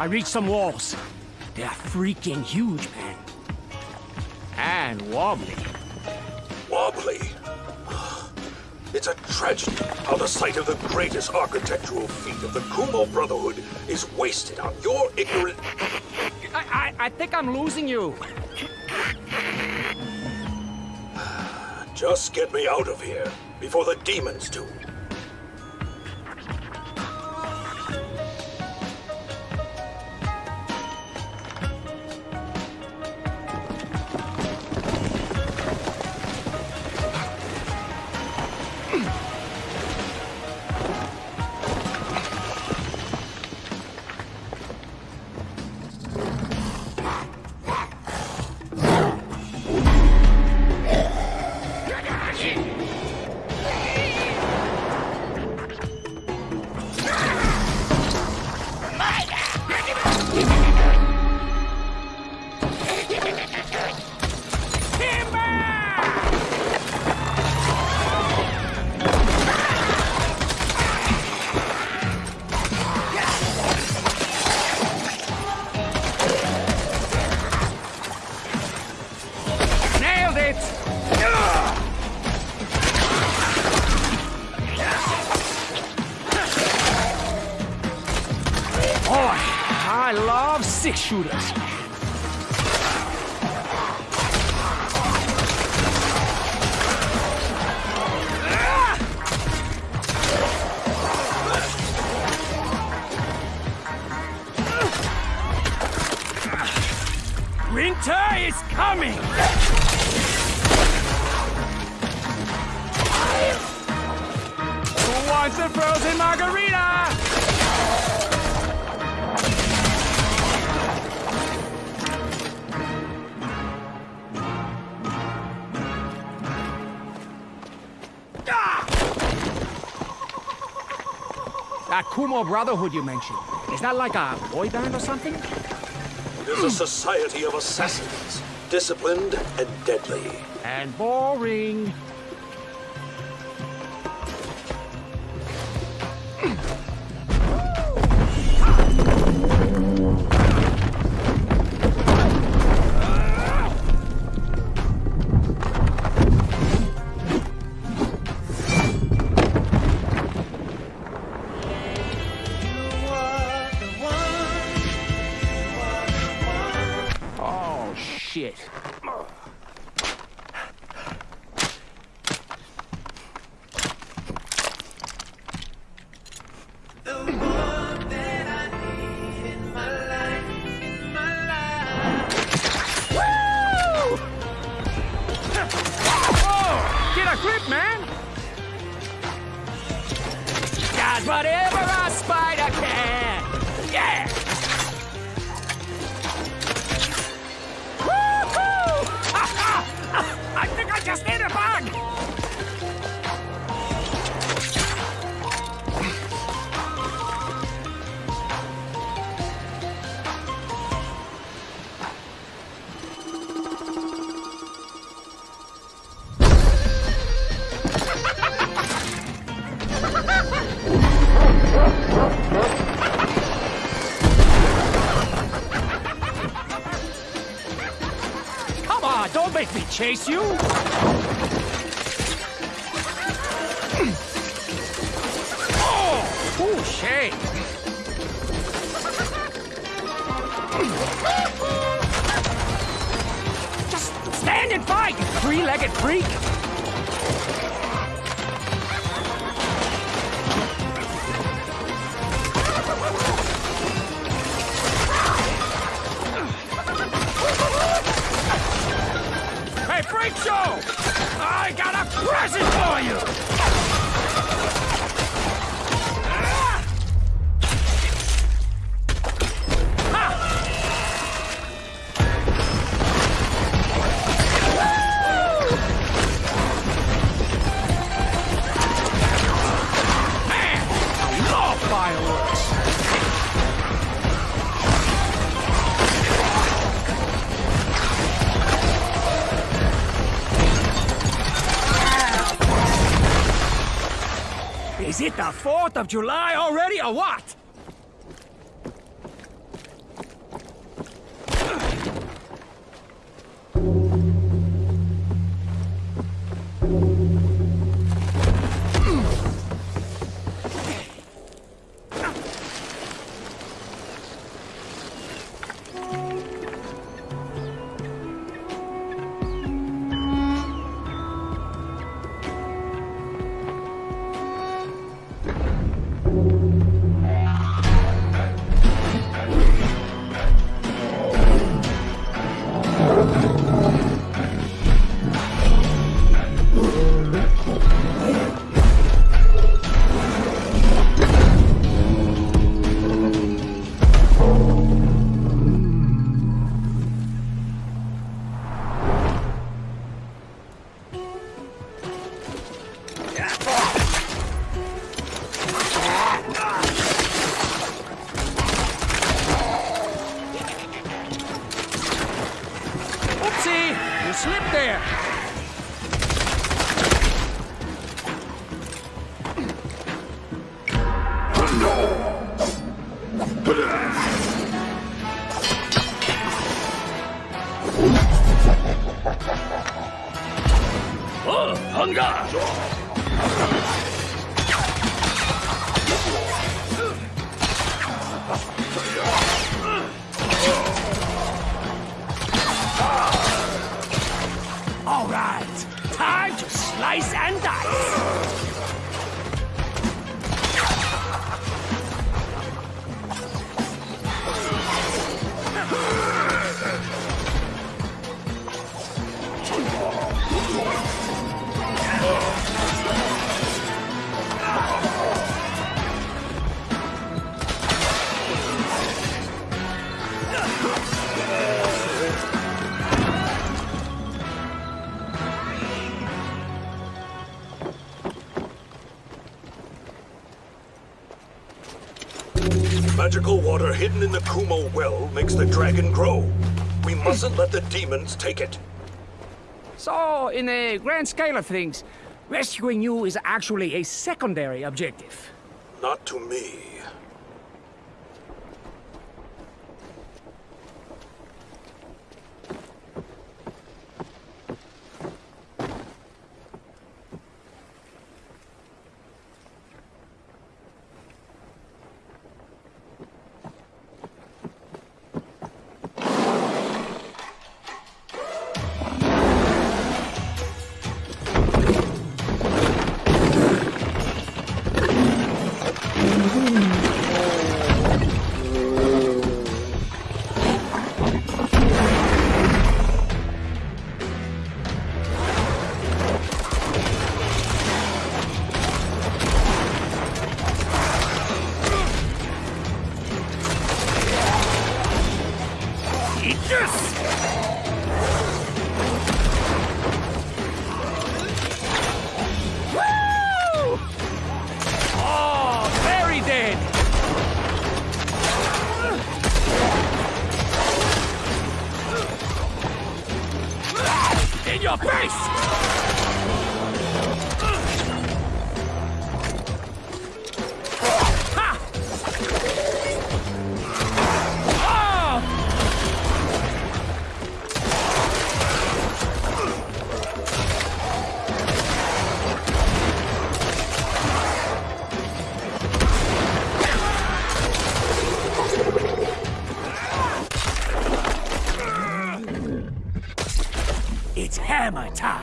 I reached some walls. They're freaking huge, man. And wobbly. Wobbly. It's a tragedy how the sight of the greatest architectural feat of the Kumo Brotherhood is wasted on your ignorant. I, I, I think I'm losing you. Just get me out of here before the demons do. Shooters. Winter is coming! Kumo Brotherhood you mentioned, is that like a boy band or something? It is a society of assassins, disciplined and deadly. And boring. Does whatever a spider can! Yeah! Woo-hoo! I think I just hit chase you! Oh, touche! Just stand and fight, you three-legged freak! Freak Show! I got a present for you! Is it the 4th of July already or what? All right, time to slice and Magical water hidden in the Kumo well makes the dragon grow. We mustn't let the demons take it. So, in the grand scale of things, rescuing you is actually a secondary objective. Not to me. In your face! Hammer time!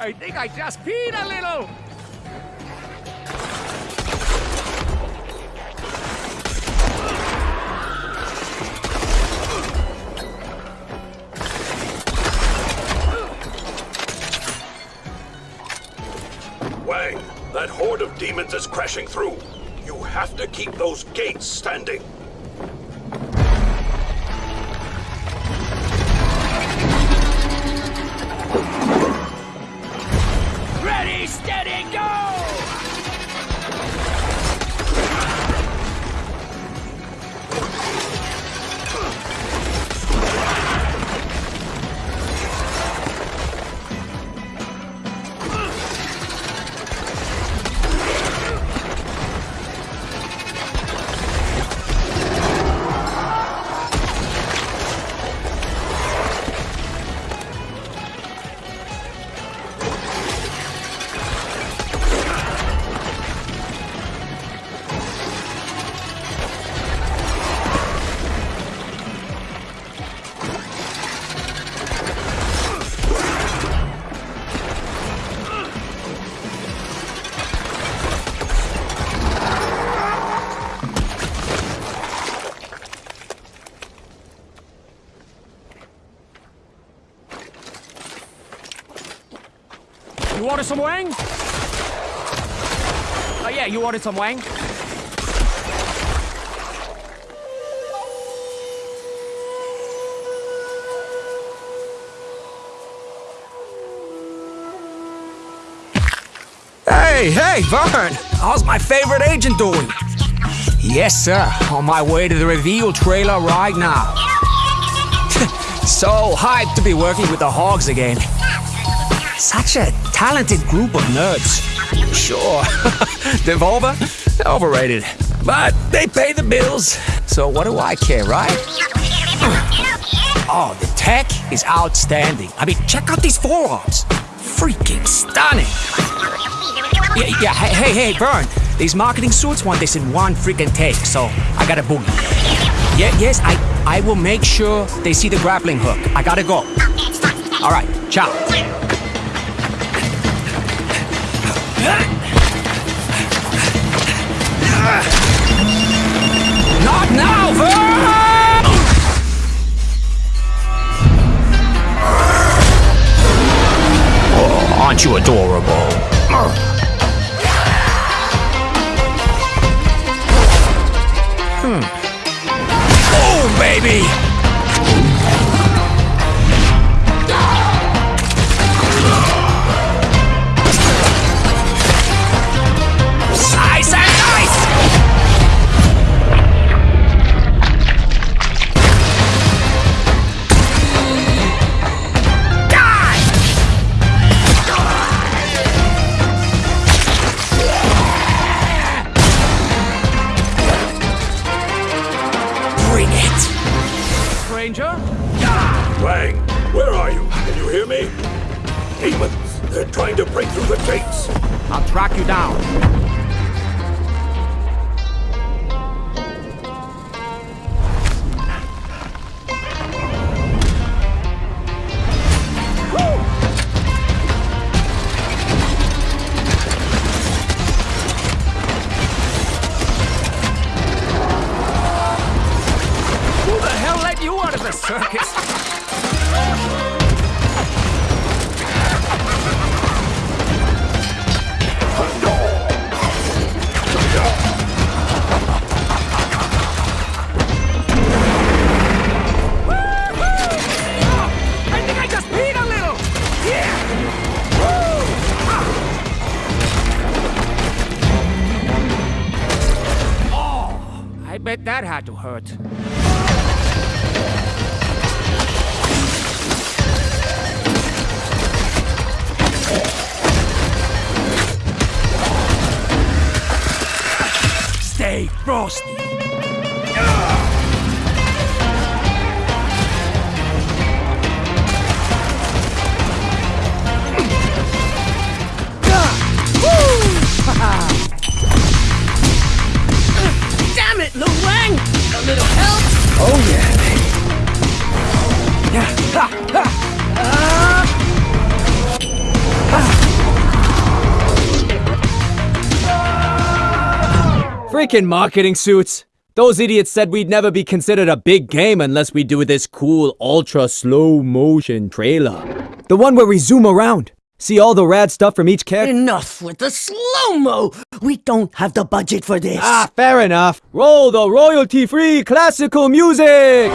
I think I just peed a little! Wang, that horde of demons is crashing through. You have to keep those gates standing. You order some wang? Oh yeah, you ordered some wang? Hey, hey, Vern! How's my favorite agent doing? Yes, sir. On my way to the reveal trailer right now. so hyped to be working with the Hogs again. Such a talented group of nerds. Sure, Devolver, overrated. But they pay the bills, so what do I care, right? Oh, the tech is outstanding. I mean, check out these forearms. Freaking stunning. Yeah, yeah, hey, hey, hey, Vern. These marketing suits want this in one freaking take, so I gotta boogie. Yeah, yes, I, I will make sure they see the grappling hook. I gotta go. All right, ciao. Not now, Vern! Oh, aren't you adorable? Hmm. Oh, baby! Ah. Oh, I bet that had to hurt. Frosty. Freaking marketing suits. Those idiots said we'd never be considered a big game unless we do this cool ultra slow motion trailer. The one where we zoom around. See all the rad stuff from each character. Enough with the slow-mo! We don't have the budget for this. Ah, fair enough. Roll the royalty free classical music!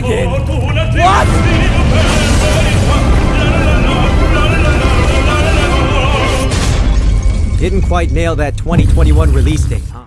Dragon! What? Didn't quite nail that 2021 release date, huh?